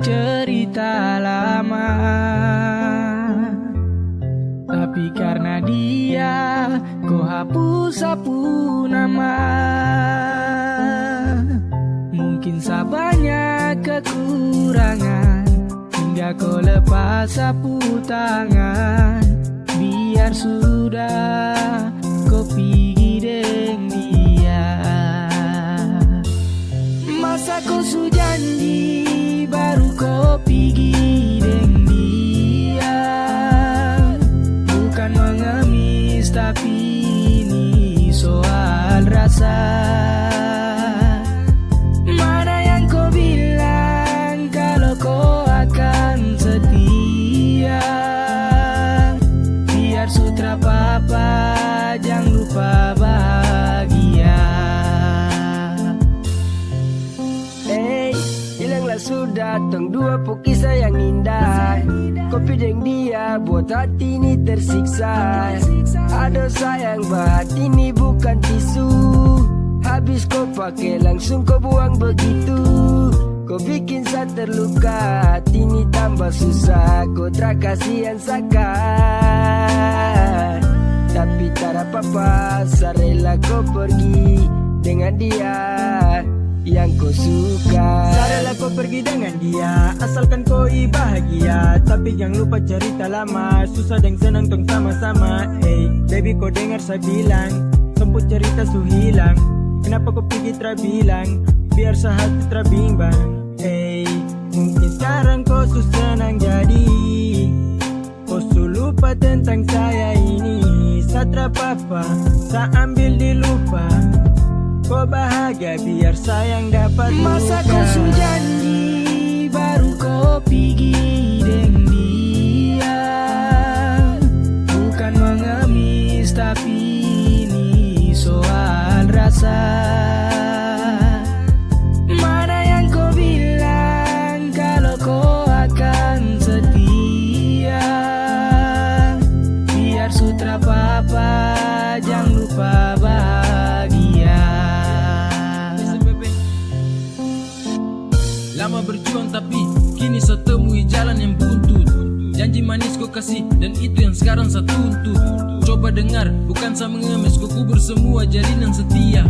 cerita lama. Tapi karena dia kau hapus sapu nama. Mungkin sabanya kekurangan Hingga kau lepas sapu tangan. Biar sudah tong dua kisah yang indah. Kopi deng dia buat hati ini tersiksa. Aduh sayang hati ini bukan tisu. Habis kau pakai langsung kau buang begitu. Kau bikin saya terluka Hati ini tambah susah. Kau tak kasihan sakar Tapi tak apa-apa Saya rela kau pergi Dengan dia Yang kau suka. Sadarlah kau pergi dengan dia Asalkan kau bahagia. Tapi jangan lupa cerita lama Susah dan senang tong sama-sama. Hey, baby kau dengar saya bilang Semput cerita su hilang. Kenapa kau pergi terbilang Biar sehati terbimbang Bahagia biar sayang dapat Masa kau su janji baru kau pergi Lama berjuang tapi kini saya temui jalan yang buntut. Janji manis kau kasih dan itu yang sekarang saya tuntut. Coba dengar bukan saya mengemis kau kubur semua jalinan setia.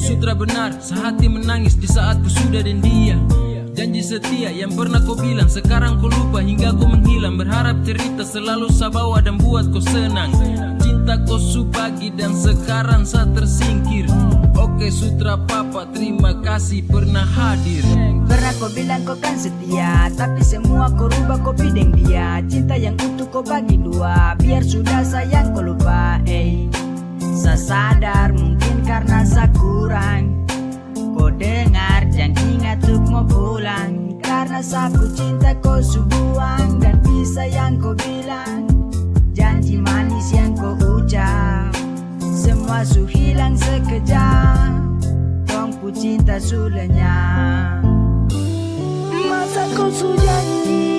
Sutra benar sehati menangis di saat ku sudah dan dia. Janji setia yang pernah kau bilang Sekarang kau lupa hingga kau menghilang. Berharap cerita selalu saya bawa dan buat kau senang Cinta kau su pagi dan sekarang saya tersingkir. Oke sutra papa terima kasih pernah hadir. Pernah kau bilang kau kan setia Tapi semua kau rubah kau pideng dia. Cinta yang utuh kau bagi dua Biar sudah sayang kau lupa eh. Saya sadar mungkin karena saya kurang. Kau dengar jangan ingat untuk mau pulang. Karena saku cinta kau subuang Dan bisa yang kau bilang su hilang sekejap Tongku cinta su lenyap Masa kau su janji